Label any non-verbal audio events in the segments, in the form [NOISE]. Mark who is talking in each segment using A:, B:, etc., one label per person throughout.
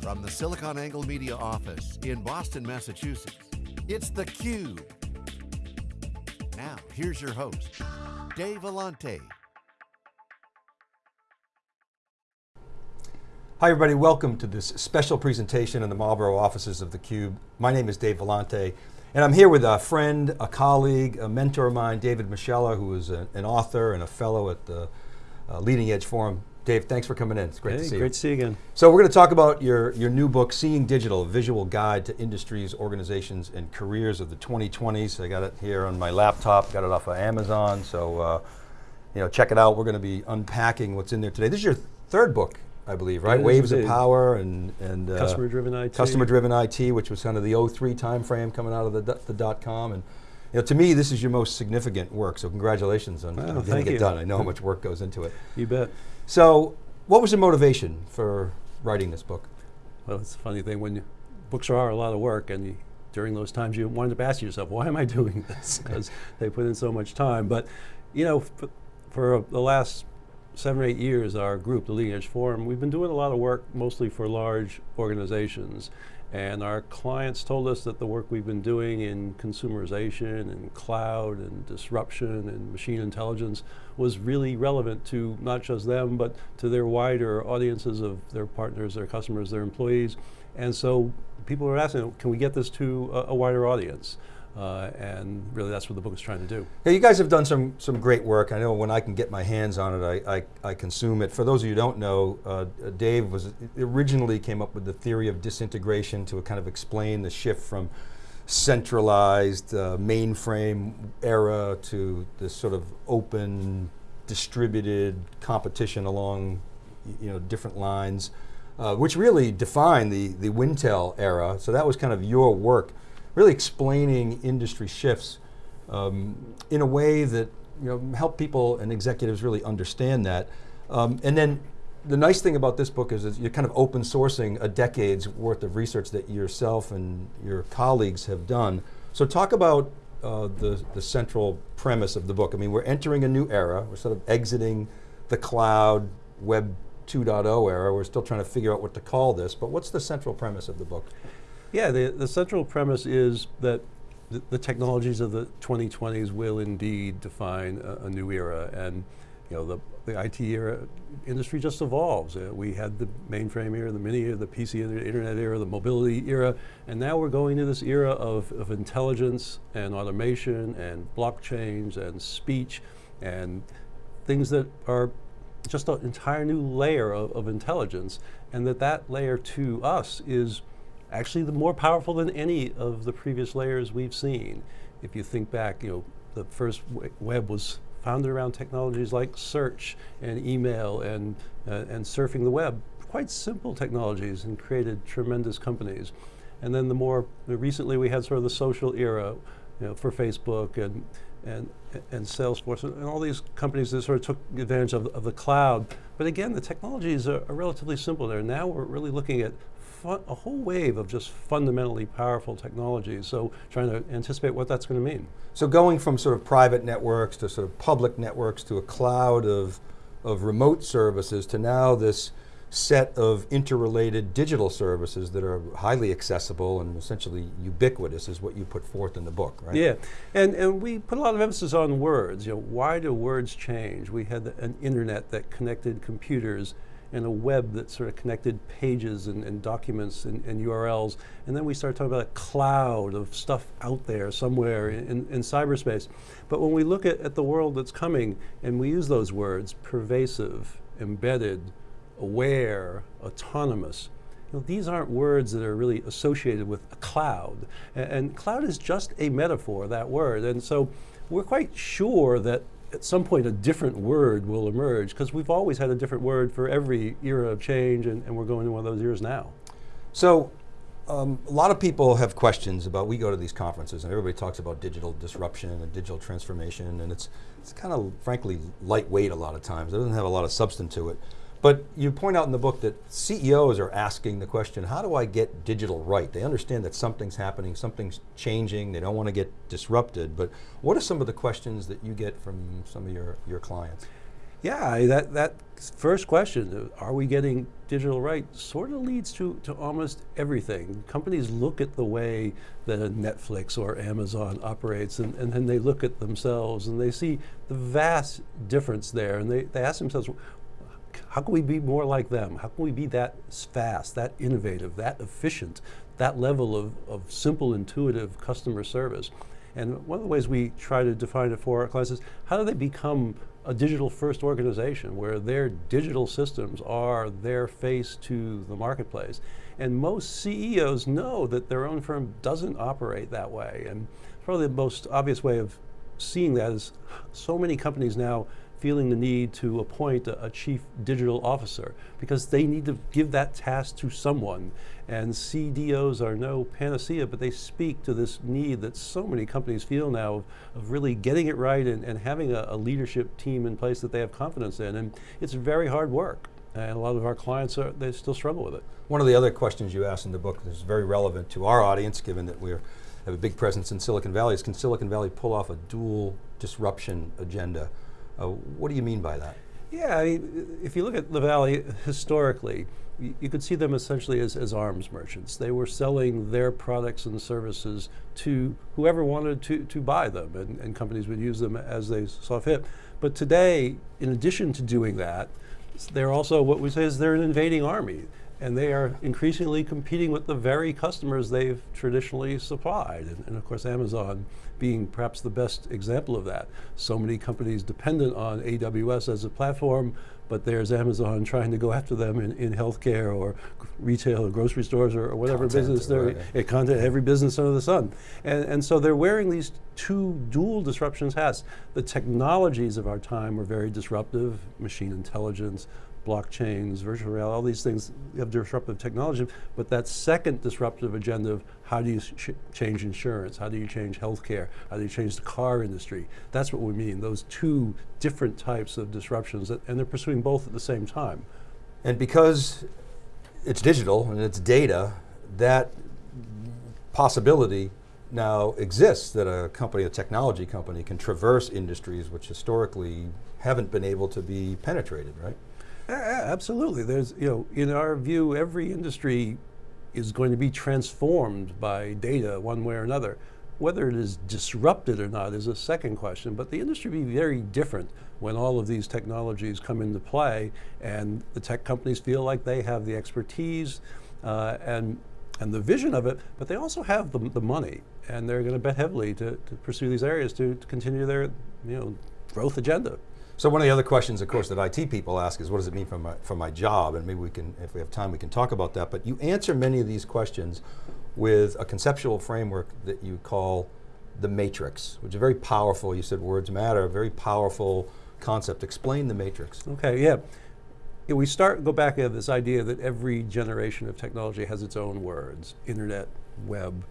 A: From the SiliconANGLE Media office in Boston, Massachusetts, it's theCUBE. Now, here's your host, Dave Vellante.
B: Hi everybody, welcome to this special presentation in the Marlborough offices of theCUBE. My name is Dave Vellante, and I'm here with a friend, a colleague, a mentor of mine, David Moschella, who is a, an author and a fellow at the uh, Leading Edge Forum. Dave, thanks for coming in. It's great
C: hey,
B: to see
C: great
B: you.
C: to see you again.
B: So we're going to talk about your, your new book, Seeing Digital, a visual guide to industries, organizations, and careers of the 2020s. I got it here on my laptop, got it off of Amazon, so uh, you know, check it out. We're going to be unpacking what's in there today. This is your third book, I believe, right? Waves of. Power and, and uh,
C: Customer driven IT.
B: Customer driven IT, which was kind of the 03 timeframe coming out of the, dot- the dot com. And you know, to me, this is your most significant work, so congratulations on, on getting it
C: you.
B: done. I know how [LAUGHS] much work goes into it.
C: You bet.
B: So, what was the motivation for writing this book?
C: Well, it's a funny thing when you, books are a lot of work and you, during those times you wind up asking yourself, why am I [LAUGHS] doing this? [LAUGHS] Because they put in so much time. But, you know, for, for the last seven or eight years, our group, the Leading Edge Forum, we've been doing a lot of work mostly for large organizations. And our clients told us that the work we've been doing in consumerization and cloud and disruption and machine intelligence was really relevant to not just them, but to their wider audiences of their partners, their customers, their employees. And so people were asking, can we get this to a, a wider audience? Uh, and really that's what the book is trying to do.
B: Yeah, you guys have done some, some great work. I know when I can get my hands on it, I, I, I consume it. For those of you who don't know, uh, Dave was originally came up with the theory of disintegration to kind of explain the shift from centralized uh, mainframe era to this sort of open, distributed competition along you know, different lines, uh, which really defined the, the Wintel era. So that was kind of your work, really explaining industry shifts um, in a way that you know, help people and executives really understand that. Um, and then the nice thing about this book is, is you're kind of open sourcing a decade's worth of research that yourself and your colleagues have done. So talk about uh, the, the central premise of the book. I mean, we're entering a new era. We're sort of exiting the cloud, web 2.0 era. We're still trying to figure out what to call this, but what's the central premise of the book?
C: Yeah, the, the central premise is that the, the technologies of the 2020s will indeed define a, a new era. And you know, the, the IT era industry just evolves. Uh, we had the mainframe era, the mini era, the PC era, the internet era, the mobility era, and now we're going to this era of, of intelligence and automation and blockchains and speech and things that are just an entire new layer of, of intelligence, and that that layer to us is actually the more powerful than any of the previous layers we've seen. If you think back, you know, the first web was founded around technologies like search and email and, uh, and surfing the web, quite simple technologies and created tremendous companies. And then the more, recently we had sort of the social era, you know, for Facebook and, and, and Salesforce and, all these companies that sort of took advantage of, of the cloud. But again, the technologies are, are relatively simple there. Now we're really looking at a whole wave of just fundamentally powerful technologies. So trying to anticipate what that's going to mean.
B: So going from sort of private networks to sort of public networks to a cloud of, of remote services to now this set of interrelated digital services that are highly accessible and essentially ubiquitous is what you put forth in the book, right?
C: Yeah, and, and we put a lot of emphasis on words. You know, why do words change? We had the- an internet that connected computers and a web that sort of connected pages and, and documents and, and URLs. And then we started talking about a cloud of stuff out there somewhere in, in cyberspace. But when we look at, at the world that's coming and we use those words, pervasive, embedded, aware, autonomous, you know, these aren't words that are really associated with a cloud. A- And, cloud is just a metaphor, that word. And so we're quite sure that at some point a different word will emerge because we've always had a different word for every era of change and, and we're going into one of those years now.
B: So um, a lot of people have questions about, we go to these conferences and everybody talks about digital disruption and digital transformation and it's, it's kind of frankly lightweight a lot of times. It doesn't have a lot of substance to it. But you point out in the book that CEOs are asking the question, how do I get digital right? They understand that something's happening, something's changing, they don't want to get disrupted, but what are some of the questions that you get from some of your, your clients?
C: Yeah, that, that first question, are we getting digital right, sort of leads to, to almost everything. Companies look at the way that a Netflix or Amazon operates, and, and then they look at themselves and they see the vast difference there, and they, they ask themselves, how can we be more like them? How can we be that fast, that innovative, that efficient, that level of, of simple, intuitive customer service? And one of the ways we try to define it for our clients is how do they become a digital first organization where their digital systems are their face to the marketplace? And most CEOs know that their own firm doesn't operate that way. And probably the most obvious way of seeing that is so many companies now feeling the need to appoint a, a chief digital officer because they need to give that task to someone. And CDOs are no panacea, but they speak to this need that so many companies feel now of, of really getting it right and, and having a, a leadership team in place that they have confidence in. And it's very hard work. And a lot of our clients are, they still struggle with it.
B: One of the other questions you asked in the book is very relevant to our audience, given that we have a big presence in Silicon Valley, is can Silicon Valley pull off a dual disruption agenda? Uh, what do you mean by that?
C: Yeah, I mean, if you look at the Valley historically, you, could see them essentially as, as arms merchants. They were selling their products and services to whoever wanted to, to buy them, and, and companies would use them as they saw fit. But today, in addition to doing that, they're also what we say is they're an invading army and they are increasingly competing with the very customers they've traditionally supplied. And, and, of course, Amazon being perhaps the best example of that. So many companies dependent on AWS as a platform, but there's Amazon trying to go after them in, in healthcare or retail or grocery stores or, or whatever
B: Content,
C: business they're
B: right.
C: in, content, every business under the sun. And, and so they're wearing these two dual disruptions hats. The technologies of our time were very disruptive, machine intelligence, blockchains, virtual reality, all these things have disruptive technology, but that second disruptive agenda of how do you change insurance, how do you change healthcare, how do you change the car industry, that's what we mean, those two different types of disruptions, that, and they're pursuing both at the same time.
B: And because it's digital and it's data, that possibility now exists that a company, a technology company, can traverse industries which historically haven't been able to be penetrated, right?
C: Absolutely. There's, you know, in our view, every industry is going to be transformed by data one way or another. Whether it is disrupted or not is a second question, but the industry will be very different when all of these technologies come into play and the tech companies feel like they have the expertise uh, and, and the vision of it, but they also have the, the money and they're going to bet heavily to, to pursue these areas to, to continue their you know, growth agenda.
B: So one of the other questions, of course, that IT people ask is, what does it mean for my, for my job? And maybe we can, if we have time, we can talk about that. But you answer many of these questions with a conceptual framework that you call the matrix, which is very powerful. You said words matter, very powerful concept. Explain the matrix.
C: Okay, yeah. We start go back to this idea that every generation of technology has its own words: internet, web,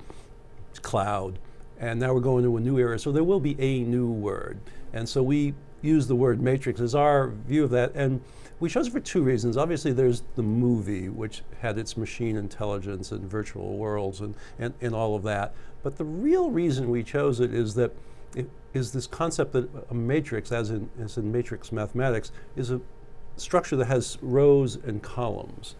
C: cloud, and now we're going to a new era. So there will be a new word, and so we use the word matrix as our view of that. And we chose it for two reasons. Obviously, there's the movie, which had its machine intelligence and virtual worlds and, and, and all of that. But the real reason we chose it is that it is this concept that a matrix, as in, as in matrix mathematics, is a structure that has rows and columns.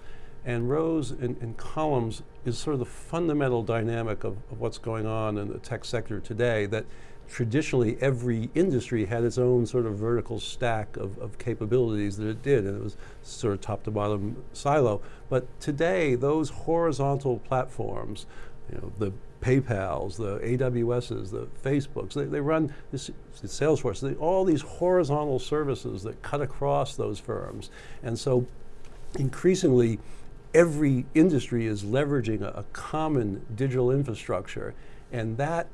C: And rows and, and columns is sort of the fundamental dynamic of, of what's going on in the tech sector today that traditionally every industry had its own sort of vertical stack of, of capabilities that it did, and it was sort of top to bottom silo. But today, those horizontal platforms, you know, the PayPal's, the AWS's, the Facebooks, they, they run this, Salesforce, they, all these horizontal services that cut across those firms. And so increasingly, every industry is leveraging a, a common digital infrastructure, and that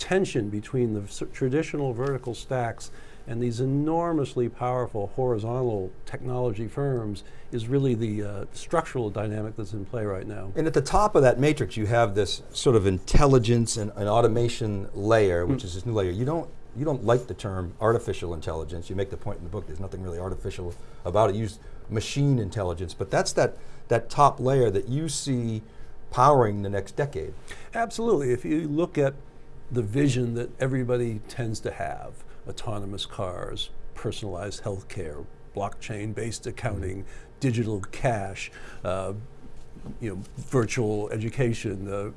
C: tension between the traditional vertical stacks and these enormously powerful horizontal technology firms is really the uh, structural dynamic that's in play right now.
B: And at the top of that matrix, you have this sort of intelligence and, automation layer, which is this new layer. You don't, you don't like the term artificial intelligence. You make the point in the book, there's nothing really artificial about it. You use machine intelligence, but that's that, that top layer that you see powering the next decade.
C: Absolutely. If you look at the vision that everybody tends to have autonomous cars, personalized healthcare, blockchain-based accounting, digital cash, uh, you know, virtual education, uh,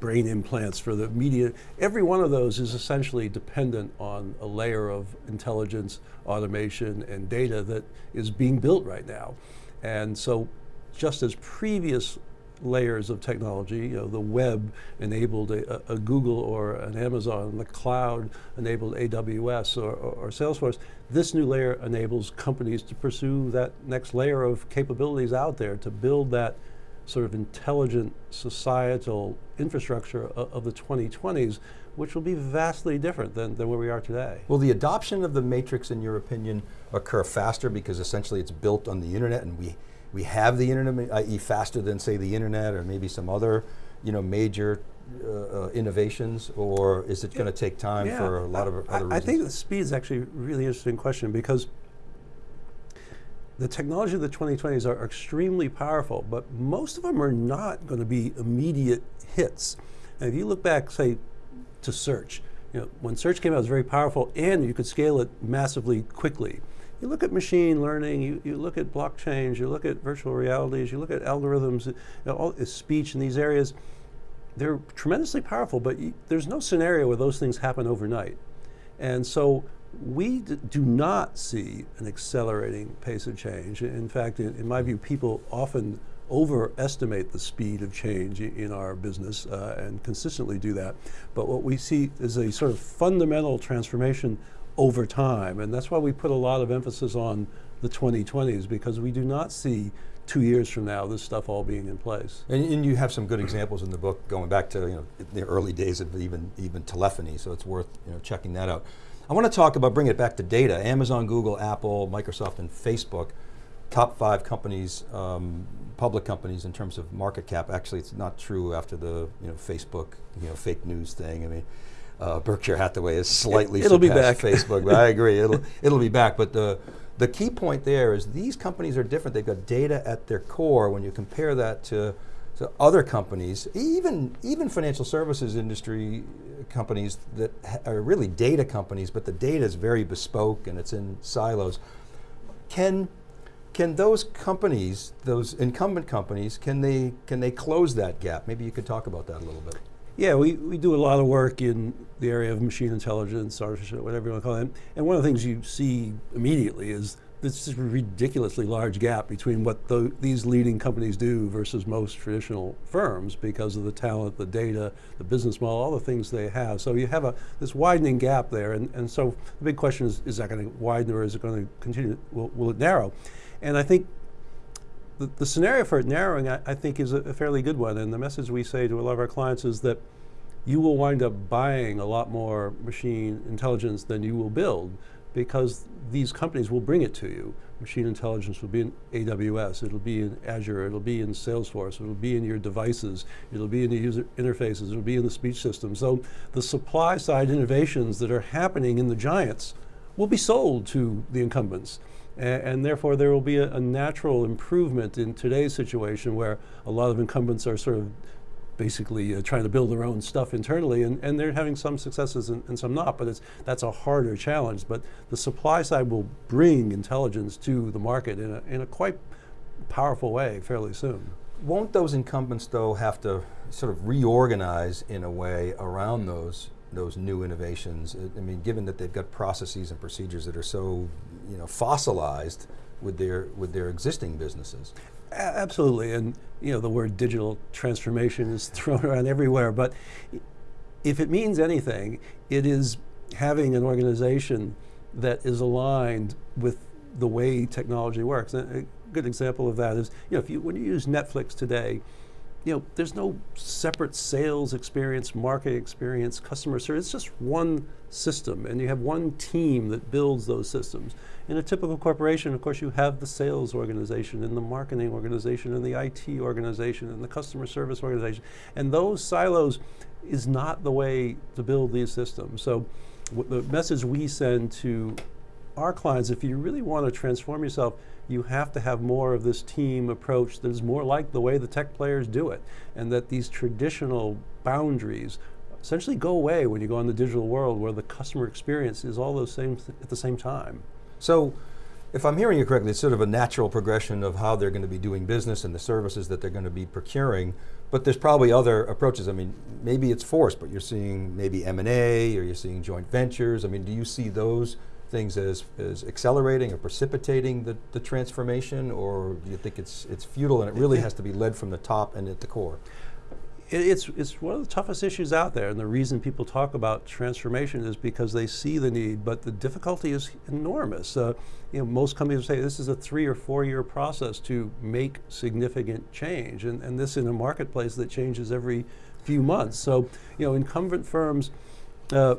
C: brain implants for the media. Every one of those is essentially dependent on a layer of intelligence, automation, and data that is being built right now. And so just as previous layers of technology, you know, the web enabled a, a Google or an Amazon, the cloud enabled AWS or, or, or, Salesforce, this new layer enables companies to pursue that next layer of capabilities out there to build that sort of intelligent societal infrastructure of, of the 2020s, which will be vastly different than, than where we are today.
B: Will the adoption of the matrix, in your opinion, occur faster because essentially it's built on the internet and we we have the internet, i.e. faster than say the internet or maybe some other you know, major uh, uh, innovations or is it going to take time yeah. for a lot of
C: I,
B: other reasons?
C: I think the speed is actually a really interesting question because the technology of the 2020s are extremely powerful, but most of them are not going to be immediate hits. And if you look back, say, to search, you know, when search came out, it was very powerful and you could scale it massively quickly. You look at machine learning, you, you look at blockchains, you look at virtual realities, you look at algorithms, you know, all speech in these areas. They're tremendously powerful, but you, there's no scenario where those things happen overnight. And so we do not see an accelerating pace of change. In fact, in, in, my view, people often overestimate the speed of change in our business uh, and consistently do that. But what we see is a sort of fundamental transformation over time. And that's why we put a lot of emphasis on the 2020s because we do not see two years from now this stuff all being in place.
B: And, and, you have some good examples in the book going back to you know the early days of even even telephony, so it's worth you know checking that out. I want to talk about bring it back to data. Amazon, Google, Apple, Microsoft, and Facebook, top five companies, um, public companies in terms of market cap. Actually, it's not true after the you know Facebook you know fake news thing. I mean uh, Berkshire Hathaway is slightly
C: it, will be back.
B: Facebook, but I [LAUGHS] agree, it'll, it'll be back. But the, the key point there is these companies are different. They've got data at their core. When you compare that to, to other companies, even, even financial services industry companies that are really data companies, but the data is very bespoke and it's in silos. Can, can those companies, those incumbent companies, can they, can they close that gap? Maybe you could talk about that a little bit.
C: Yeah, we, we do a lot of work in the area of machine intelligence, artificial, whatever you want to call it. And one of the things you see immediately is this ridiculously large gap between what the, these leading companies do versus most traditional firms because of the talent, the data, the business model, all the things they have. So you have a this widening gap there, and, and so the big question is, is that going to widen or is it going to continue, will, will it narrow? And I think the, the scenario for narrowing, I, I think, is a, a, fairly good one. And the message we say to a lot of our clients is that you will wind up buying a lot more machine intelligence than you will build because these companies will bring it to you. Machine intelligence will be in AWS, it'll be in Azure, it'll be in Salesforce, it'll be in your devices, it'll be in the user interfaces, it'll be in the speech system. So the supply side innovations that are happening in the giants will be sold to the incumbents. And, therefore there will be a, a, natural improvement in today's situation where a lot of incumbents are sort of basically uh, trying to build their own stuff internally and, and they're having some successes and, and, some not, but it's, that's a harder challenge. But the supply side will bring intelligence to the market in a, in a quite powerful way fairly soon.
B: Won't those incumbents though have to sort of reorganize in a way around those those new innovations? I mean, given that they've got processes and procedures that are so, you know, fossilized with their with their existing businesses.
C: Absolutely, and you know the word digital transformation is [LAUGHS] thrown around everywhere. But if it means anything, it is having an organization that is aligned with the way technology works. And a good example of that is, you know, if you when you use Netflix today, you know, there's no separate sales experience, market experience, customer service. It's just one system, and you have one team that builds those systems. In a typical corporation, of course, you have the sales organization, and the marketing organization, and the IT organization, and the customer service organization. And those silos is not the way to build these systems. So the message we send to our clients, if you really want to transform yourself, you have to have more of this team approach that is more like the way the tech players do it, and that these traditional boundaries essentially go away when you go in the digital world where the customer experience is all those same at the same time.
B: So, if I'm hearing you correctly, it's sort of a natural progression of how they're going to be doing business and the services that they're going to be procuring. But there's probably other approaches. I mean, maybe it's forced, but you're seeing maybe M&A or you're seeing joint ventures. I mean, do you see those things as, as accelerating or precipitating the, the transformation or do you think it's, it's futile and it really has to be led from the top and at the core?
C: it's, it's one of the toughest issues out there, and the reason people talk about transformation is because they see the need, but the difficulty is enormous. Uh, you know, most companies say this is a three or four year process to make significant change, and, and this in a marketplace that changes every few months. So, you know, incumbent firms, uh,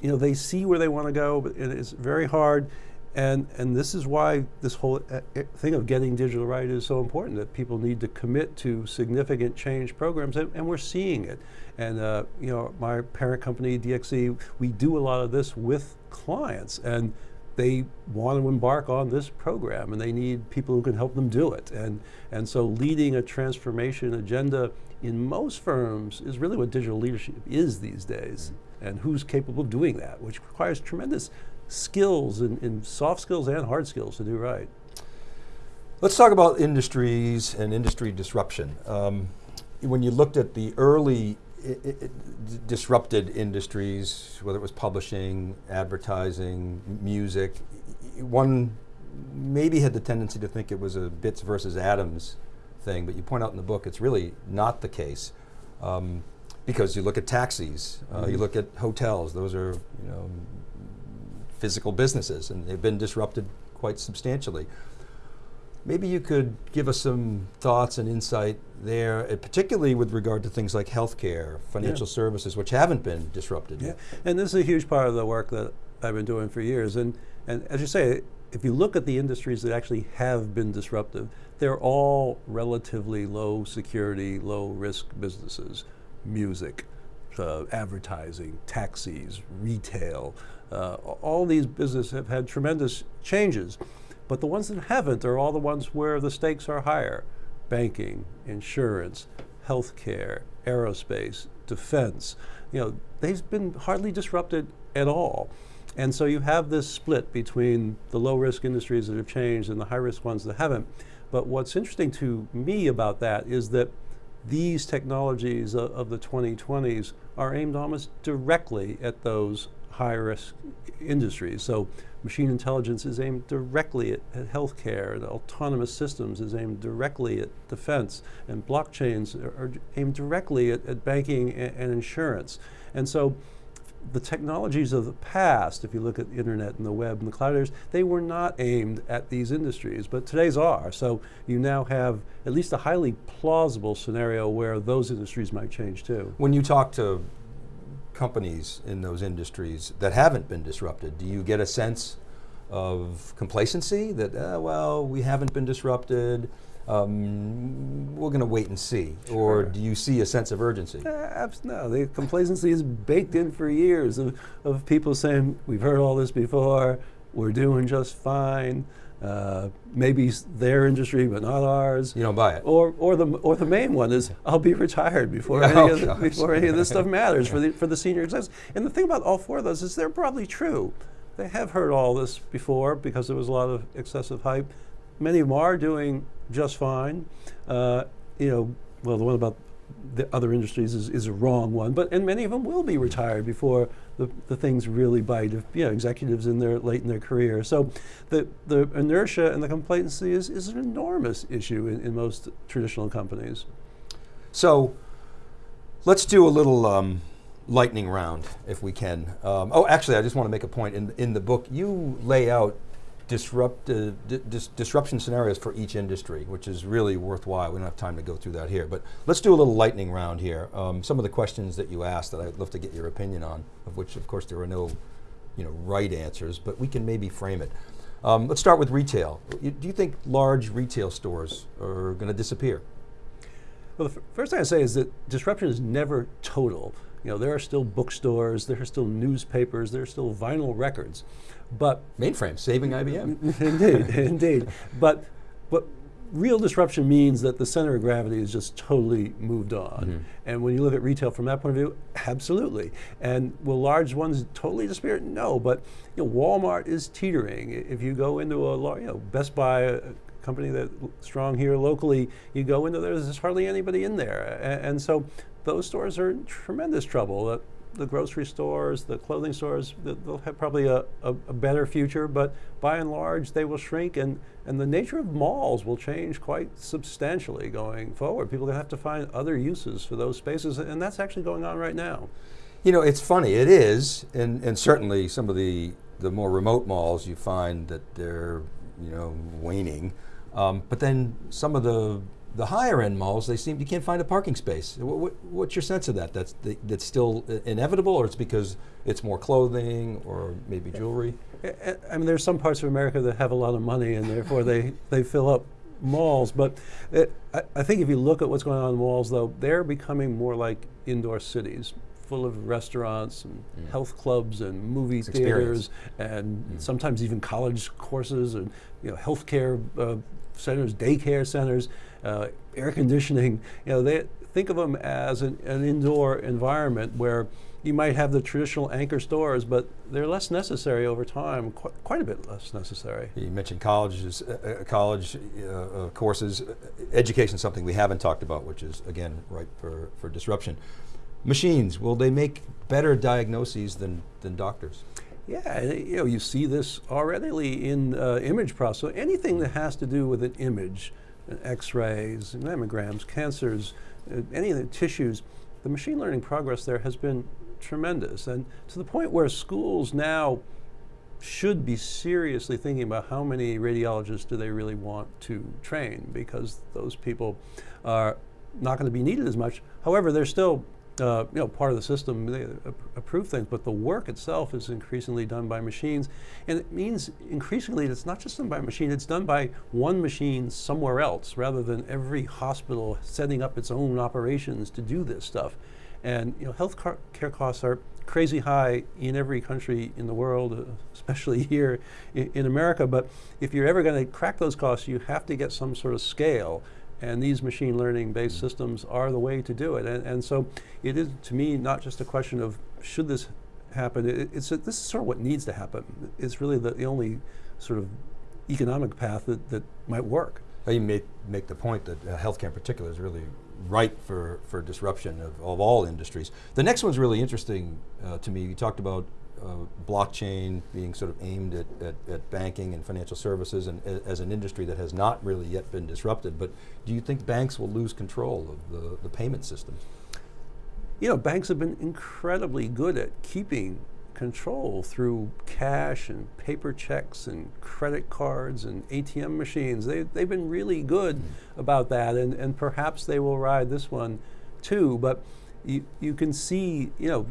C: you know, they see where they want to go, but it's very hard. And, and this is why this whole uh, uh, thing of getting digital right is so important, that people need to commit to significant change programs, and, and we're seeing it. And uh, you know, my parent company, DXC, we do a lot of this with clients, and they want to embark on this program, and they need people who can help them do it. And, and so leading a transformation agenda in most firms is really what digital leadership is these days, and who's capable of doing that, which requires tremendous skills and, and soft skills and hard skills to do right.
B: Let's talk about industries and industry disruption. Um, when you looked at the early disrupted industries, whether it was publishing, advertising, music, one maybe had the tendency to think it was a bits versus atoms thing, but you point out in the book it's really not the case. Um, because you look at taxis, uh, mm -hmm. you mm-hmm. look at hotels, those are you know physical businesses, and they've been disrupted quite substantially. Maybe you could give us some thoughts and insight there, uh, particularly with regard to things like healthcare, financial yeah. services, which haven't been disrupted.
C: Yeah,
B: yet.
C: and this is a huge part of the work that I've been doing for years. And, and as you say, if you look at the industries that actually have been disruptive, they're all relatively low security, low risk businesses. Music, uh, advertising, taxis, retail, uh, all these businesses have had tremendous changes. But the ones that haven't are all the ones where the stakes are higher. Banking, insurance, healthcare, aerospace, defense. You know, they've been hardly disrupted at all. And so you have this split between the low risk industries that have changed and the high risk ones that haven't. But what's interesting to me about that is that these technologies of, of the 2020s are aimed almost directly at those high risk industries. So machine intelligence is aimed directly at, at healthcare, autonomous systems is aimed directly at defense, and blockchains are, are aimed directly at, at banking and, and, insurance. And so the technologies of the past, if you look at the internet and the web and the cloud they were not aimed at these industries, but today's are. So you now have at least a highly plausible scenario where those industries might change too.
B: When you talk to companies in those industries that haven't been disrupted, do you get a sense of complacency that, uh, well, we haven't been disrupted, um, we're going to wait and see? Sure. Or do you see a sense of urgency?
C: Uh, no, the complacency is baked in for years of, of people saying, we've heard all this before, we're doing just fine. Uh, maybe their industry, but not ours.
B: You don't buy it.
C: Or, or the or the main one is I'll be retired before [LAUGHS] any, oh, of, the, before any of this stuff matters for the [LAUGHS] for the senior execs. And the thing about all four of those is they're probably true. They have heard all this before because there was a lot of excessive hype. Many of them are doing just fine. Uh, you know, well, the one about the other industries is, is a wrong one, but and many of them will be retired before the, the things really bite. If, you know, executives in their late in their career. So the the inertia and the complacency is, is an enormous issue in, in most traditional companies.
B: So let's do a little um, lightning round if we can. Um, oh, actually, I just want to make a point. In in the book, you lay out disrupt, uh, dis disruption scenarios for each industry, which is really worthwhile. We don't have time to go through that here, but let's do a little lightning round here. Um, some of the questions that you asked that I'd love to get your opinion on, of which of course there are no you know, right answers, but we can maybe frame it. Um, let's start with retail. Do you think large retail stores are going to disappear?
C: Well, the first thing I say is that disruption is never total. You know, there are still bookstores, there are still newspapers, there are still vinyl records. But
B: mainframe saving IBM. [LAUGHS]
C: indeed, [LAUGHS] indeed. But but real disruption means that the center of gravity is just totally moved on.
B: Mm-hmm.
C: And when you look at retail from that point of view, absolutely. And will large ones totally disappear? No, but you know, Walmart is teetering. If you go into a you know Best Buy, a company that's strong here locally, you go into there, there's hardly anybody in there, A- and, so those stores are in tremendous trouble. Uh, the grocery stores, the clothing stores, they'll have probably a, a, a better future, but by and large, they will shrink, and, and the nature of malls will change quite substantially going forward. People have to find other uses for those spaces, and that's actually going on right now.
B: You know, it's funny. It is, and, and certainly some of the the more remote malls, you find that they're you know waning. Um, but then some of the the higher end malls, they seem you can't find a parking space. What, what, what's your sense of that? That's that's still inevitable, or it's because it's more clothing or maybe jewelry.
C: I- mean, there's some parts of America that have a lot of money, and therefore they, [LAUGHS] they fill up malls. But it, I, I think if you look at what's going on in malls, though, they're becoming more like indoor cities, full of restaurants and health clubs and movie
B: experience.
C: theaters, and sometimes even college courses and you know healthcare uh, centers, daycare centers, uh, air conditioning. [LAUGHS] You know, they think of them as an, an indoor environment where you might have the traditional anchor stores, but they're less necessary over time, qu- quite a bit less necessary.
B: You mentioned colleges, uh, uh, college uh, uh, courses. Uh, Education is something we haven't talked about, which is again ripe for, for disruption. Machines, will they make better diagnoses than, than doctors?
C: Yeah, you know, you see this already in uh, image processing. Anything that has to do with an image, X-rays, mammograms, cancers, uh, any of the tissues, the machine learning progress there has been tremendous, and to the point where schools now should be seriously thinking about how many radiologists do they really want to train because those people are not going to be needed as much. However, they're still uh, you know part of the system. They approve things, but the work itself is increasingly done by machines, and it means increasingly it's not just done by a machine. It's done by one machine somewhere else, rather than every hospital setting up its own operations to do this stuff. And you know, health care costs are crazy high in every country in the world, [LAUGHS] especially here in America. But if you're ever going to crack those costs, you have to get some sort of scale. And these machine learning based systems are the way to do it. And, and so it is, to me, not just a question of should this happen, it, it's a, this is sort of what needs to happen. It's really the, the only sort of economic path that, that might work.
B: Well, You make, make the point that uh, healthcare in particular is really ripe for, for disruption of, of all industries. The next one's really interesting uh, to me. You talked about Uh, blockchain being sort of aimed at, at, at banking and financial services and as an industry that has not really yet been disrupted. But do you think banks will lose control of the, the payment systems?
C: you know, banks have been incredibly good at keeping control through cash and paper checks and credit cards and ATM machines. They, they've been really good mm-hmm. about that, and, and perhaps they will ride this one too. But you, you can see, you know,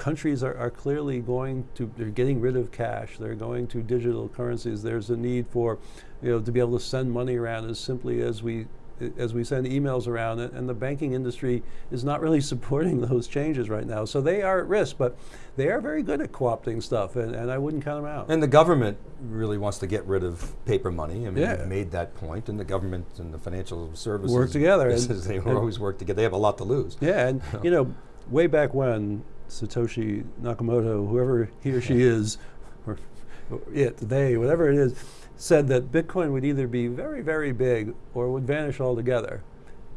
C: countries are, are clearly going to, they're getting rid of cash, they're going to digital currencies. There's a need for, you know, to be able to send money around as simply as we as we send emails around, and the banking industry is not really [LAUGHS] supporting those changes right now. So they are at risk, but they are very good at co-opting stuff, and, and I wouldn't count them out.
B: And the government really wants to get rid of paper money. I mean,
C: Yeah.
B: they've made that point, and the government and the financial services
C: Work together, and- [LAUGHS]
B: they
C: and-
B: always work together. They have a lot to lose.
C: yeah, and [LAUGHS] you know, way back when Satoshi Nakamoto, whoever he or she is, or, or it, they, whatever it is, said that Bitcoin would either be very, very big or would vanish altogether.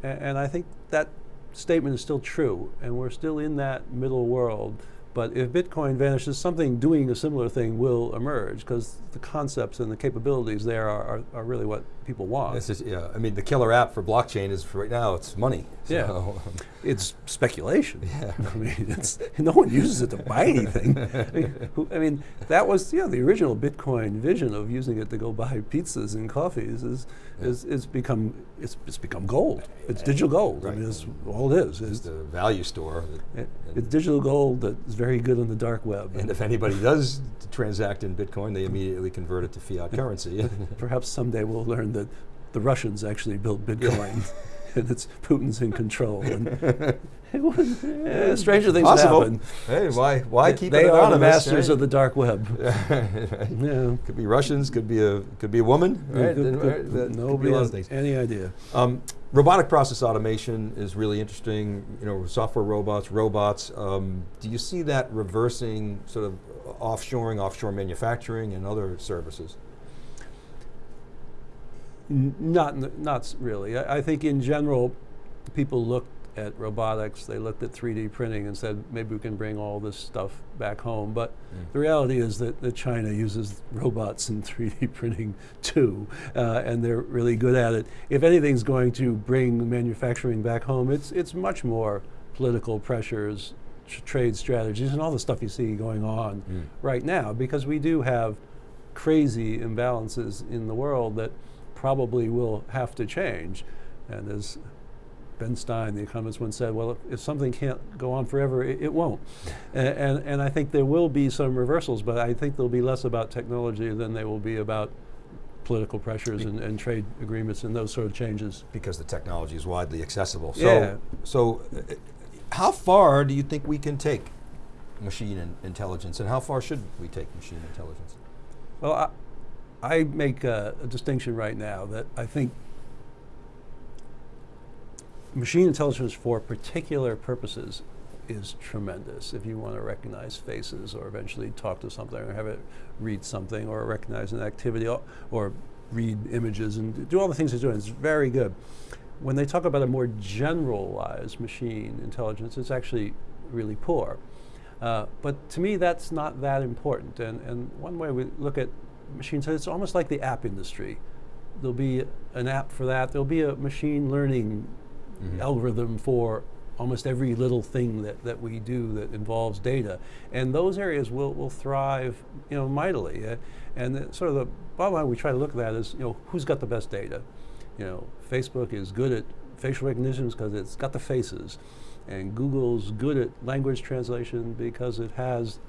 C: A- and I think that statement is still true, and we're still in that middle world. But if Bitcoin vanishes, something doing a similar thing will emerge because the concepts and the capabilities there are, are, are really what people want.
B: This is, yeah, I mean, the killer app for blockchain is for right now. It's money.
C: Yeah. [LAUGHS] It's speculation.
B: Yeah.
C: I mean, it's, no one uses it to buy anything. I [LAUGHS] mean, who- I mean, that was yeah, the original Bitcoin vision of using it to go buy pizzas and coffees is, is, is become it's, it's become gold. It's digital gold. I mean,
B: Right.
C: it's all it is.
B: it's
C: It's,
B: the value store. that-
C: it's digital gold that is very good on the dark web.
B: and if anybody does transact in Bitcoin, they immediately convert it to fiat [LAUGHS] currency.
C: Perhaps someday we'll learn that the Russians actually built Bitcoin. [LAUGHS] and it's Putin's in control. [LAUGHS] And was, eh, stranger things
B: Possible.
C: happen.
B: Hey, why why
C: They-
B: keep
C: they
B: it
C: are the masters
B: right?
C: of the dark web. [LAUGHS] Yeah.
B: Could be Russians, could be a could be a woman, right?
C: Good-
B: And,
C: good-
B: right, that could be
C: Nobody
B: lot
C: has
B: things.
C: any idea.
B: Um, robotic process automation is really interesting. You know, software robots, robots. Um, do you see that reversing sort of offshoring, offshore manufacturing, and other services?
C: Not, not really. I, I think in general, people looked at robotics, they looked at 3D printing and said, maybe we can bring all this stuff back home. But the reality is that, that China uses robots and [LAUGHS] 3D printing too, uh, and they're really good at it. If anything's going to bring manufacturing back home, it's, it's much more political pressures, tr- trade strategies, and all the stuff you see going on
B: Mm.
C: right now, because we do have crazy imbalances in the world that probably will have to change. And as Ben Stein, the economist, once said, well, if, something can't go on forever, it, it won't. And, and, and I think there will be some reversals, but I think there'll be less about technology than they will be about political pressures and, and trade agreements and those sort of changes.
B: Because the technology is widely accessible. So,
C: Yeah.
B: so uh, how far do you think we can take machine in- intelligence, and how far should we take machine intelligence?
C: Well, I, I make a, a distinction right now that I think machine intelligence for particular purposes is tremendous. If you want to recognize faces or eventually talk to something or have it read something or recognize an activity or, read images and do all the things it's doing, it's very good. When they talk about a more generalized machine intelligence, it's actually really poor. Uh, but to me, that's not that important. And, and one way we look at machine intelligence, it's almost like the app industry. There'll be an app for that. There'll be a machine learning algorithm for almost every little thing that, that we do that involves data. And those areas will, will thrive, you know, mightily. Uh, and the, sort of the bottom line we try to look at that is, you know, who's got the best data? You know, Facebook is good at facial recognition because it's got the faces. And Google's good at language translation because it has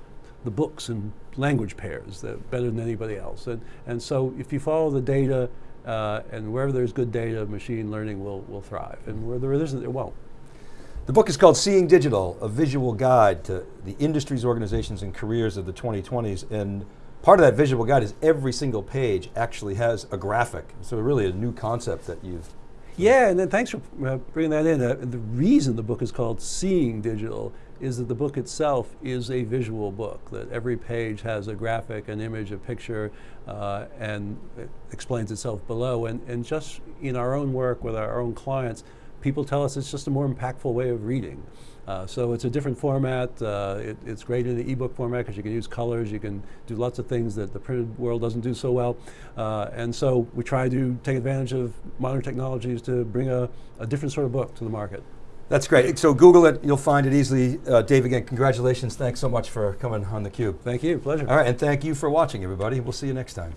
C: the books and language pairs that better than anybody else. And, and so if you follow the data, uh, and wherever there's good data, machine learning will, will thrive. And where there isn't, it won't.
B: The book is called Seeing Digital, a visual guide to the industries, organizations, and careers of the 2020s. And part of that visual guide is every single page actually has a graphic. So really a new concept that you've
C: Yeah, and then thanks for uh, bringing that in. Uh, the reason the book is called Seeing Digital is that the book itself is a visual book, that every page has a graphic, an image, a picture, uh, and it explains itself below. And, and just in our own work with our own clients, people tell us it's just a more impactful way of reading. Uh, so it's a different format. Uh, it, it's great in the ebook format because you can use colors, you can do lots of things that the printed world doesn't do so well. Uh, and so we try to take advantage of modern technologies to bring a, a different sort of book to the market.
B: That's great. So Google it, you'll find it easily. Uh, Dave, again, congratulations. Thanks so much for coming on theCUBE.
C: Thank you, pleasure.
B: All right, and thank you for watching, everybody. We'll see you next time.